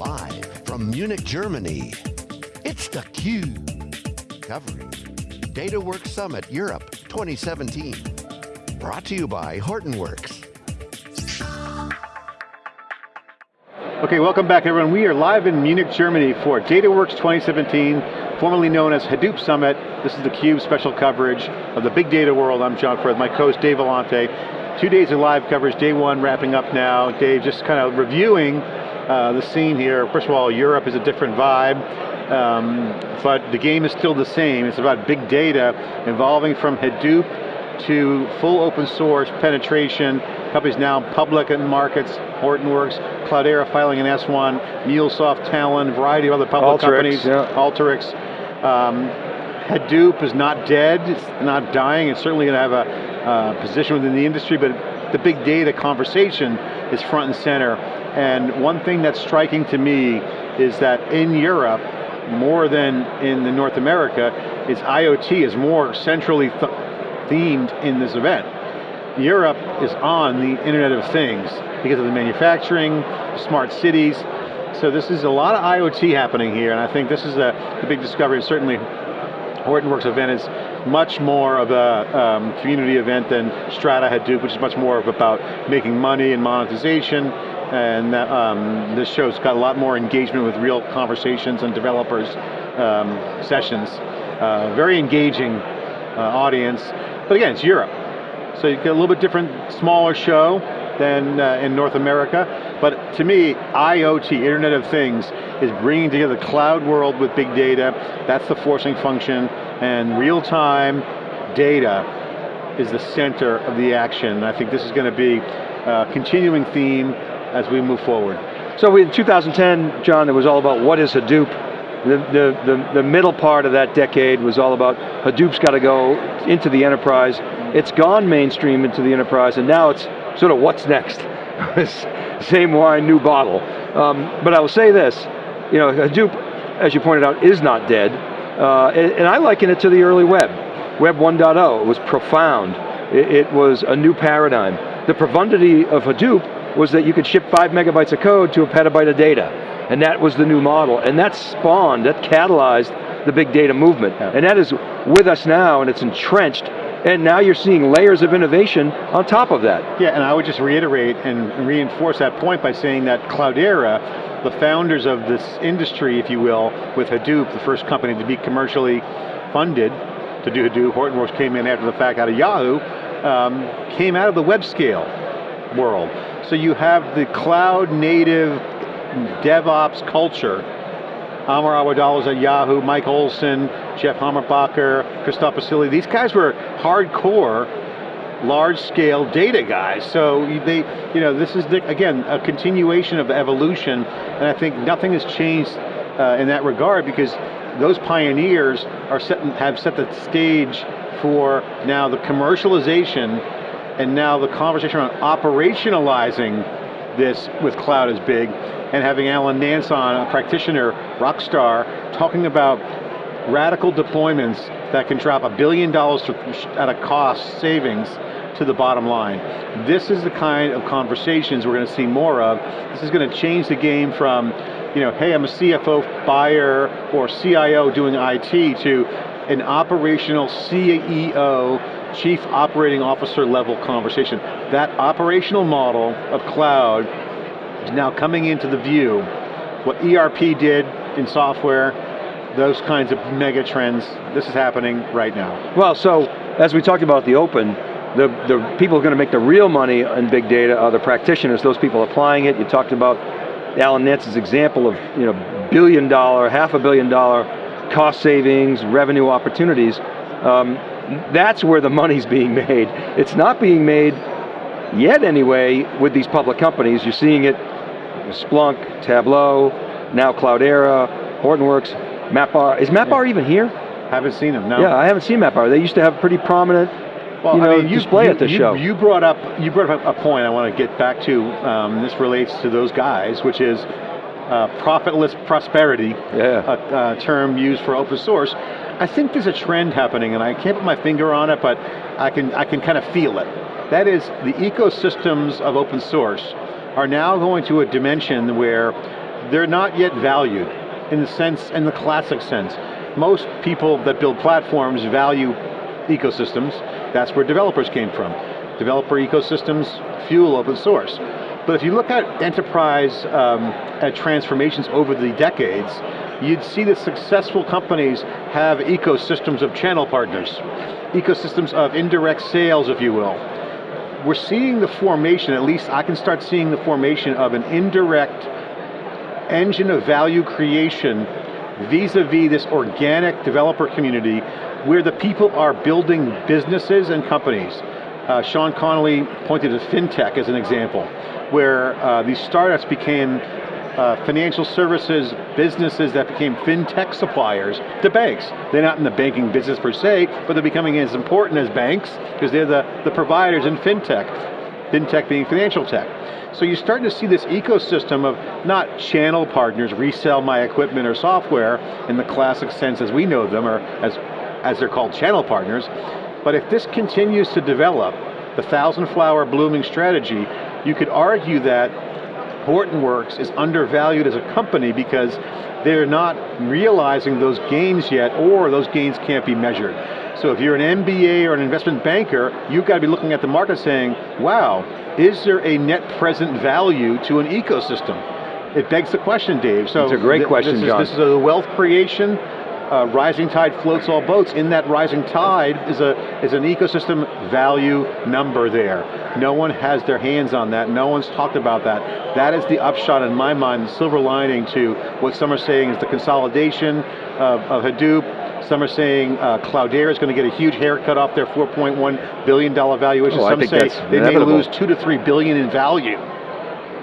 Live from Munich, Germany, it's theCUBE. Covering DataWorks Summit Europe 2017. Brought to you by Hortonworks. Okay, welcome back everyone. We are live in Munich, Germany for DataWorks 2017, formerly known as Hadoop Summit. This is theCUBE special coverage of the big data world. I'm John Furrier, my co-host Dave Vellante. Two days of live coverage, day one wrapping up now. Dave, just kind of reviewing uh, the scene here. First of all, Europe is a different vibe, um, but the game is still the same. It's about big data evolving from Hadoop to full open source penetration. Companies now public in markets, Hortonworks, Cloudera filing an S1, MuleSoft, Talend, variety of other public Alteryx, companies, yeah. Alteryx. Um, Hadoop is not dead, it's not dying, it's certainly going to have a uh, position within the industry, but the big data conversation is front and center. And one thing that's striking to me is that in Europe, more than in the North America, is IoT is more centrally th themed in this event. Europe is on the Internet of Things because of the manufacturing, smart cities. So this is a lot of IoT happening here, and I think this is a, the big discovery. Certainly, Hortonworks event is much more of a um, community event than Strata Hadoop, which is much more about making money and monetization. And that, um, this show's got a lot more engagement with real conversations and developers um, sessions. Uh, very engaging uh, audience. But again, it's Europe. So you get a little bit different, smaller show than uh, in North America. But to me, IoT, Internet of Things, is bringing together the cloud world with big data. That's the forcing function. And real-time data is the center of the action. I think this is going to be a continuing theme as we move forward. So in 2010, John, it was all about what is Hadoop. The, the, the, the middle part of that decade was all about Hadoop's got to go into the enterprise. It's gone mainstream into the enterprise, and now it's sort of what's next. Same wine, new bottle. Um, but I will say this, you know, Hadoop, as you pointed out, is not dead. Uh, and, and I liken it to the early web. Web 1.0, it was profound. It, it was a new paradigm. The profundity of Hadoop was that you could ship five megabytes of code to a petabyte of data. And that was the new model. And that spawned, that catalyzed the big data movement. Yeah. And that is with us now and it's entrenched. And now you're seeing layers of innovation on top of that. Yeah, and I would just reiterate and reinforce that point by saying that Cloudera, the founders of this industry, if you will, with Hadoop, the first company to be commercially funded to do Hadoop, Hortonworks came in after the fact out of Yahoo, um, came out of the web scale world. So you have the cloud native DevOps culture. Amr Awadallah at Yahoo, Mike Olson, Jeff Hammerbacher, Christophe Bisciglia. These guys were hardcore, large-scale data guys. So they, you know, this is the, again a continuation of evolution, and I think nothing has changed uh, in that regard because those pioneers are set, have set the stage for now the commercialization and now the conversation around operationalizing this with cloud is big, and having Alan Nance on, a practitioner, rock star, talking about radical deployments that can drop a billion dollars at a cost savings to the bottom line. This is the kind of conversations we're going to see more of. This is going to change the game from, you know, hey, I'm a CFO buyer or CIO doing IT to an operational CEO chief operating officer level conversation. That operational model of cloud is now coming into the view. What ERP did in software, those kinds of mega trends, this is happening right now. Well, so, as we talked about the open, the, the people who are going to make the real money in big data are the practitioners, those people applying it. You talked about Alan Nance's example of you know, billion dollar, half a billion dollar cost savings, revenue opportunities. Um, that's where the money's being made. It's not being made yet anyway with these public companies. You're seeing it, Splunk, Tableau, now Cloudera, Hortonworks, MapR. Is MapR yeah. even here? Haven't seen them, no. Yeah, I haven't seen MapR. They used to have pretty prominent well, you know, I mean, you, display you, at the you, show. You brought up you brought up a point I want to get back to. Um, this relates to those guys, which is uh, profitless prosperity, yeah. a, a, term used for open source. I think there's a trend happening, and I can't put my finger on it, but I can I can kind of feel it. That is, the ecosystems of open source are now going to a dimension where they're not yet valued in the sense, in the classic sense. Most people that build platforms value ecosystems. That's where developers came from. Developer ecosystems fuel open source. But if you look at enterprise um, at transformations over the decades, you'd see that successful companies have ecosystems of channel partners, ecosystems of indirect sales, if you will. We're seeing the formation, at least I can start seeing the formation of an indirect engine of value creation vis-a-vis -vis this organic developer community where the people are building businesses and companies. Uh, Sean Connolly pointed to FinTech as an example, where uh, these startups became uh, financial services businesses that became fintech suppliers to banks. They're not in the banking business per se, but they're becoming as important as banks because they're the, the providers in fintech. Fintech being financial tech. So you're starting to see this ecosystem of not channel partners resell my equipment or software in the classic sense as we know them, or as, as they're called channel partners, but if this continues to develop, the thousand flower blooming strategy, you could argue that Hortonworks is undervalued as a company because they're not realizing those gains yet, or those gains can't be measured. So if you're an MBA or an investment banker, you've got to be looking at the market saying, wow, is there a net present value to an ecosystem? It begs the question, Dave. So it's a great question, this is, John. This is a wealth creation, uh, rising tide floats all boats. In that rising tide is, a, is an ecosystem value number there. No one has their hands on that, no one's talked about that. That is the upshot in my mind, the silver lining to what some are saying is the consolidation of, of Hadoop, some are saying uh, Cloudera is going to get a huge haircut off their $4.1 billion valuation. Oh, some say they inevitable. may lose two to three billion in value,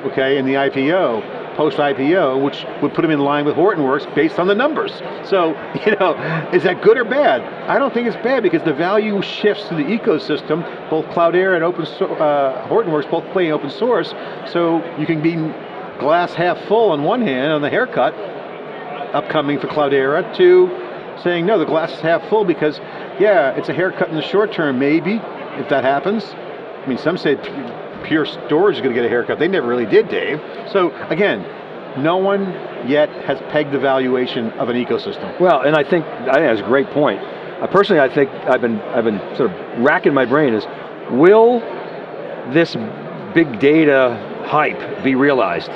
okay, in the IPO post-IPO, which would put them in line with Hortonworks based on the numbers. So, you know, is that good or bad? I don't think it's bad because the value shifts to the ecosystem. Both Cloudera and open so uh, Hortonworks both playing open source, so you can be glass half full on one hand on the haircut, upcoming for Cloudera, to saying, no, the glass is half full because, yeah, it's a haircut in the short term, maybe, if that happens. I mean, some say Pure Storage is going to get a haircut. They never really did, Dave. So again, no one yet has pegged the valuation of an ecosystem. Well, and I think, I think that's a great point. Personally, I think I've been, I've been sort of racking my brain is, will this big data hype be realized?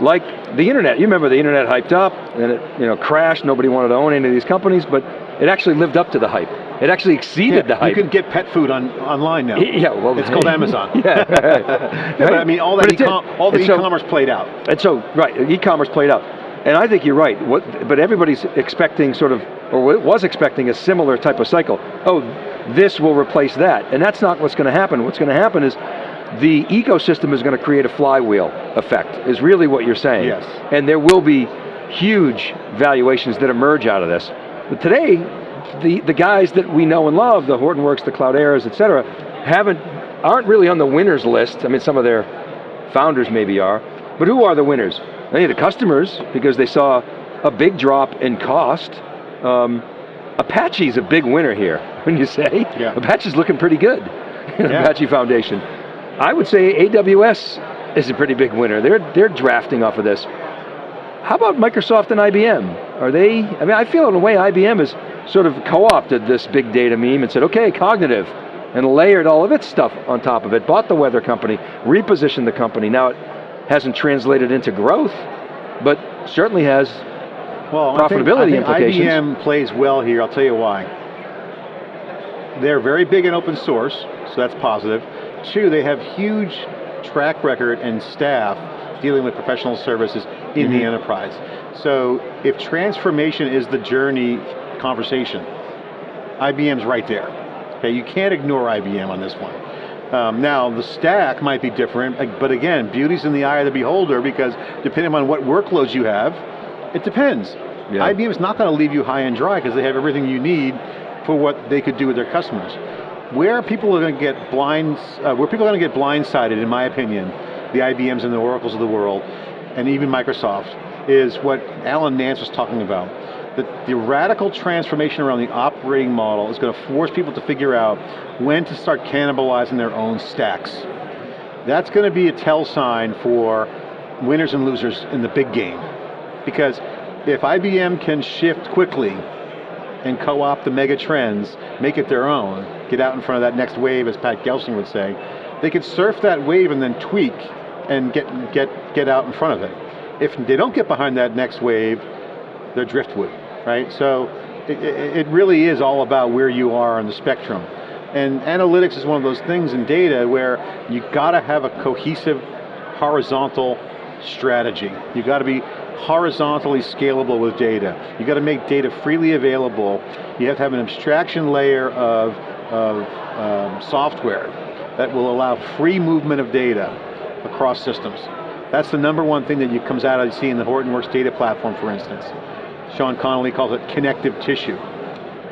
Like the internet, you remember the internet hyped up, and it you know, crashed, nobody wanted to own any of these companies, but it actually lived up to the hype. It actually exceeded yeah, the hype. You can get pet food on online now. Yeah, well, it's called Amazon. yeah, right. but I mean, all that e all the e-commerce so, played out. And so, right, e-commerce played out. And I think you're right, what, but everybody's expecting sort of, or was expecting a similar type of cycle. Oh, this will replace that. And that's not what's going to happen. What's going to happen is the ecosystem is going to create a flywheel effect, is really what you're saying. Yes. And there will be huge valuations that emerge out of this. But today, the, the guys that we know and love, the Hortonworks, the Clouderas, et cetera, haven't, aren't really on the winners list. I mean, some of their founders maybe are, but who are the winners? They are the customers, because they saw a big drop in cost. Um, Apache's a big winner here, when you say. Yeah. Apache's looking pretty good, yeah. Apache Foundation. I would say AWS is a pretty big winner. They're, they're drafting off of this. How about Microsoft and IBM? Are they, I mean, I feel in a way IBM is sort of co-opted this big data meme and said, okay, cognitive, and layered all of its stuff on top of it, bought the weather company, repositioned the company. Now it hasn't translated into growth, but certainly has well, profitability I think, I think implications. IBM plays well here, I'll tell you why. They're very big in open source, so that's positive. Two, they have huge track record and staff dealing with professional services in mm -hmm. the mm-hmm. enterprise. So if transformation is the journey conversation. IBM's right there. Okay, you can't ignore IBM on this one. Um, now, the stack might be different, but again, beauty's in the eye of the beholder because depending on what workloads you have, it depends. Yeah. IBM's not going to leave you high and dry because they have everything you need for what they could do with their customers. Where people are going to get blind, uh, where people are going to get blindsided, in my opinion, the IBMs and the Oracles of the world, and even Microsoft, is what Alan Nance was talking about the, the radical transformation around the operating model is going to force people to figure out when to start cannibalizing their own stacks. That's going to be a tell sign for winners and losers in the big game. Because if IBM can shift quickly and co-opt the mega trends, make it their own, get out in front of that next wave, as Pat Gelsinger would say, they could surf that wave and then tweak and get, get, get out in front of it. If they don't get behind that next wave, they're driftwood, right? So it, it really is all about where you are on the spectrum. And analytics is one of those things in data where you got to have a cohesive horizontal strategy. You got to be horizontally scalable with data. You got to make data freely available. You have to have an abstraction layer of, of um, software that will allow free movement of data across systems. That's the number one thing that you, comes out of see in the Hortonworks data platform, for instance. Sean Connolly calls it connective tissue.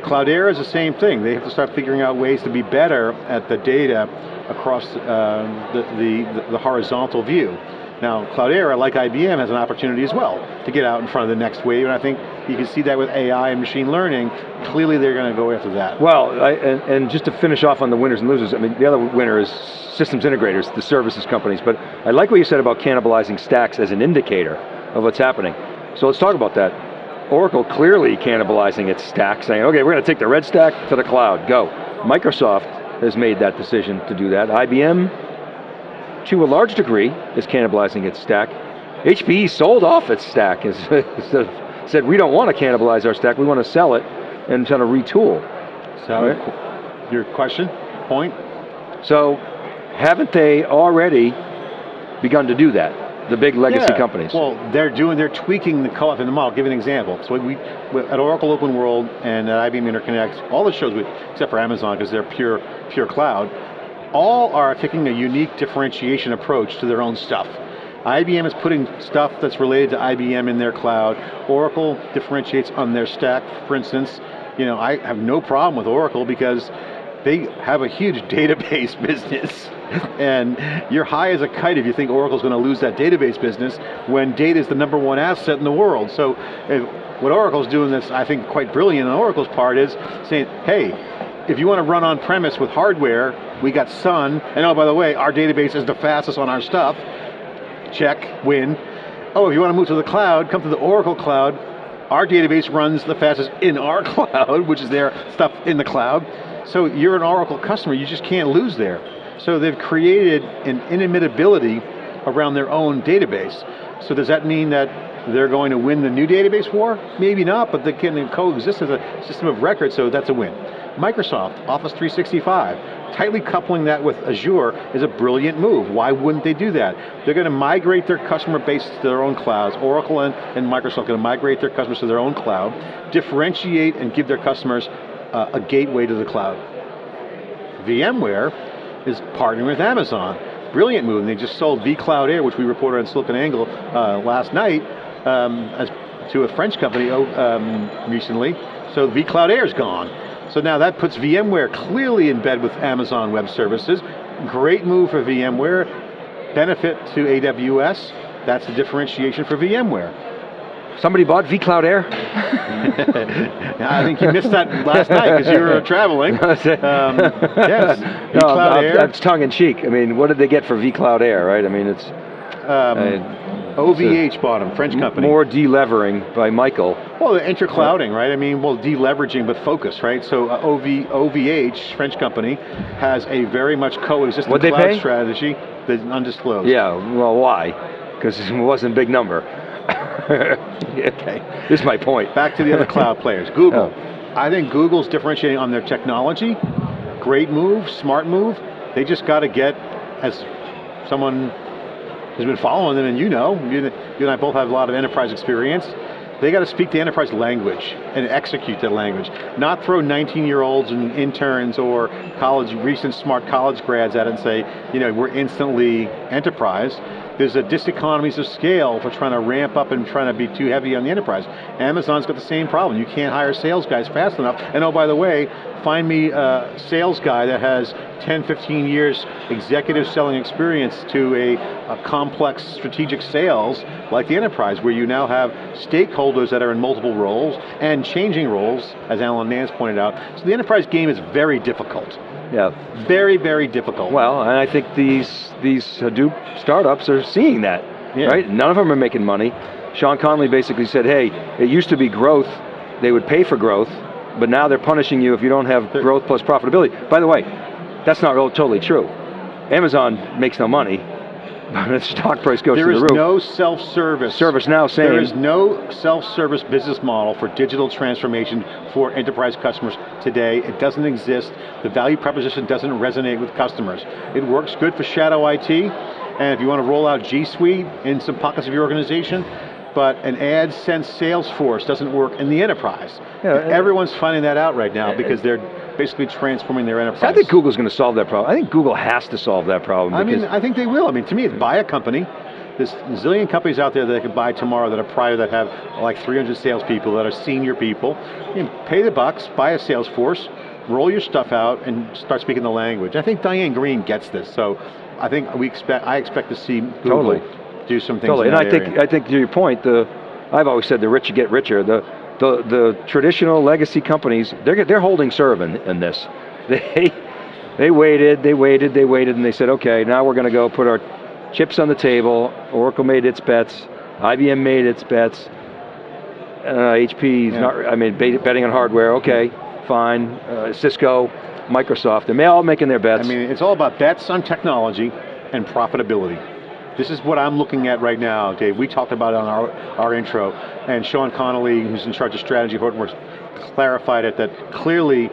Cloudera is the same thing. They have to start figuring out ways to be better at the data across uh, the, the, the horizontal view. Now, Cloudera, like IBM, has an opportunity as well to get out in front of the next wave, and I think you can see that with AI and machine learning. Clearly, they're going to go after that. Well, I, and, and, just to finish off on the winners and losers, I mean, the other winner is systems integrators, the services companies, but I like what you said about cannibalizing stacks as an indicator of what's happening. So let's talk about that. Oracle clearly cannibalizing its stack, saying, okay, we're going to take the red stack to the cloud, go. Microsoft has made that decision to do that. IBM, to a large degree, is cannibalizing its stack. HPE sold off its stack, said we don't want to cannibalize our stack, we want to sell it and kind of retool. So, right? your question, point? So, haven't they already begun to do that? The big legacy yeah. companies. Well, they're doing, they're tweaking the co-op in the model. I'll give an example. So we, at Oracle Open World and at IBM Interconnect, all the shows, we, except for Amazon, because they're pure, pure cloud, all are taking a unique differentiation approach to their own stuff. IBM is putting stuff that's related to IBM in their cloud. Oracle differentiates on their stack, for instance. You know, I have no problem with Oracle because they have a huge database business and you're high as a kite if you think Oracle's going to lose that database business when data is the number one asset in the world. So if, what Oracle's doing that's I think quite brilliant on Oracle's part is saying, hey, if you want to run on premise with hardware, we got Sun, and oh by the way, our database is the fastest on our stuff, check, win. Oh, if you want to move to the cloud, come to the Oracle cloud, our database runs the fastest in our cloud, which is their stuff in the cloud. So you're an Oracle customer, you just can't lose there. So they've created an inimitability around their own database. So does that mean that they're going to win the new database war? Maybe not, but they can coexist as a system of record, so that's a win. Microsoft, Office 365, tightly coupling that with Azure is a brilliant move. Why wouldn't they do that? They're going to migrate their customer base to their own clouds. Oracle and, and Microsoft are going to migrate their customers to their own cloud, differentiate and give their customers uh, a gateway to the cloud. VMware is partnering with Amazon. Brilliant move, and they just sold vCloud Air, which we reported on SiliconANGLE uh, last night, um, as, to a French company oh, um, recently. So vCloud Air is gone. So now that puts VMware clearly in bed with Amazon Web Services. Great move for VMware. Benefit to AWS. That's the differentiation for VMware. Somebody bought vCloud Air? I think you missed that last night because you were traveling. um, yes, vCloud no, Air. That's tongue in cheek. I mean, what did they get for vCloud Air, right? I mean, it's... Um, uh, OVH bought them, French company. More delevering by Michael. Well, interclouding, right? I mean, well, deleveraging, but focus, right? So uh, OV, OVH, French company, has a very much coexisting What'd cloud strategy that's undisclosed. Yeah, well, why? Because it wasn't a big number. okay, this is my point. Back to the other cloud players. Google. Oh. I think Google's differentiating on their technology. Great move, smart move. They just got to get, as someone who's been following them and you know, you, you and I both have a lot of enterprise experience, they got to speak the enterprise language and execute that language. Not throw 19 year olds and interns or college, recent smart college grads at it and say, you know, we're instantly enterprise there's a diseconomies of scale for trying to ramp up and trying to be too heavy on the enterprise. Amazon's got the same problem. You can't hire sales guys fast enough. And oh, by the way, find me a sales guy that has 10, 15 years executive selling experience to a, a complex strategic sales like the enterprise, where you now have stakeholders that are in multiple roles and changing roles, as Alan Nance pointed out. So the enterprise game is very difficult. Yeah. Very, very difficult. Well, and I think these, these Hadoop startups are seeing that. Yeah. right? None of them are making money. Sean Connolly basically said, hey, it used to be growth, they would pay for growth, but now they're punishing you if you don't have growth plus profitability. By the way, that's not real, totally true. Amazon makes no money, the stock price goes There through the roof. no self-service. ServiceNow saying There is no self-service business model for digital transformation for enterprise customers today. It doesn't exist. The value proposition doesn't resonate with customers. It works good for shadow IT, and if you want to roll out G Suite in some pockets of your organization, but an AdSense Salesforce doesn't work in the enterprise. Yeah, And uh, Everyone's finding that out right now because they're basically transforming their enterprise. I think Google's going to solve that problem. I think Google has to solve that problem. I mean, I think they will. I mean, to me, it's buy a company. There's a zillion companies out there that I could buy tomorrow that are private that have like 300 salespeople that are senior people. You pay the bucks, buy a sales force, roll your stuff out, and start speaking the language. I think Diane Greene gets this, so I think we expect. I expect to see Google Totally. Do some things. Totally, and I that think. I think to your point, the I've always said the rich get richer. The the the traditional legacy companies they're they're holding serve in, in this. They they waited, they waited, they waited, and they said, okay, now we're going to go put our chips on the table. Oracle made its bets, IBM made its bets. Uh, HP is Yeah. not. I mean, bet- betting on hardware. Okay, fine. Uh, Cisco, Microsoft, they're all making their bets. I mean, it's all about bets on technology and profitability. This is what I'm looking at right now, Dave. We talked about it on our, our intro, and Sean Connolly, who's in charge of strategy, at Hortonworks, clarified it that clearly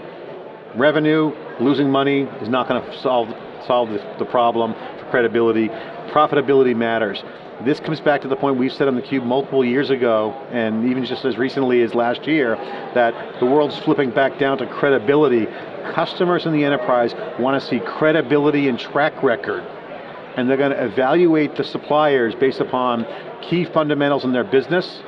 revenue, losing money is not going to solve, solve the, the problem for credibility. Profitability matters. This comes back to the point we've said on theCUBE multiple years ago, and even just as recently as last year, that the world's flipping back down to credibility. Customers in the enterprise want to see credibility and track record and they're going to evaluate the suppliers based upon key fundamentals in their business.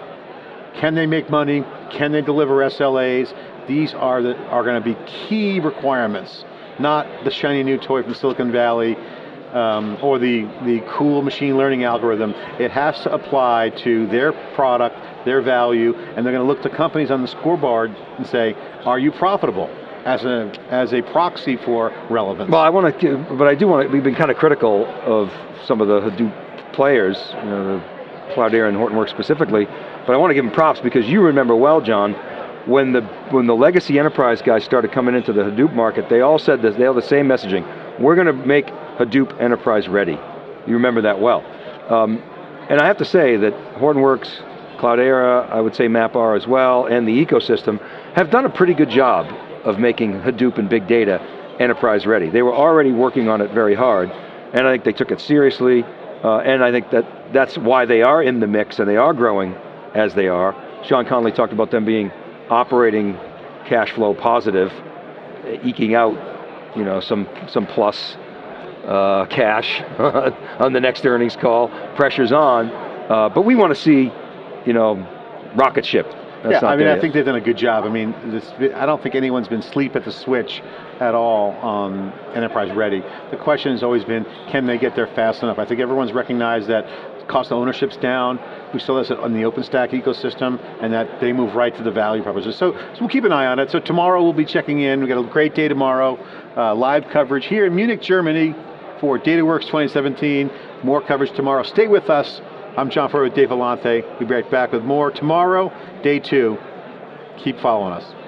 Can they make money? Can they deliver SLAs? These are, the, are going to be key requirements, not the shiny new toy from Silicon Valley um, or the, the cool machine learning algorithm. It has to apply to their product, their value, and they're going to look to companies on the scoreboard and say, are you profitable? As a, as a proxy for relevance. Well, I want to, but I do want to, we've been kind of critical of some of the Hadoop players, you know, Cloudera and Hortonworks specifically, but I want to give them props because you remember well, John, when the, when the legacy enterprise guys started coming into the Hadoop market, they all said this, they all the same messaging. We're going to make Hadoop enterprise ready. You remember that well. Um, and I have to say that Hortonworks, Cloudera, I would say MapR as well, and the ecosystem have done a pretty good job of making Hadoop and big data enterprise ready. They were already working on it very hard, and I think they took it seriously, uh, and I think that that's why they are in the mix and they are growing as they are. Sean Connolly talked about them being operating cash flow positive, eking out you know, some, some plus uh, cash on the next earnings call, pressure's on, uh, but we want to see, you know, rocket ship. That's yeah, I mean, I yet. think they've done a good job. I mean, this, I don't think anyone's been sleep at the switch at all on enterprise ready. The question has always been, can they get there fast enough? I think everyone's recognized that cost of ownership's down. We saw this on the OpenStack ecosystem, and that they move right to the value proposition. So, so we'll keep an eye on it. So tomorrow we'll be checking in. We got a great day tomorrow. Uh, live coverage here in Munich, Germany for DataWorks 2017. More coverage tomorrow. Stay with us. I'm John Furrier with Dave Vellante. We'll be right back with more tomorrow, day two. Keep following us.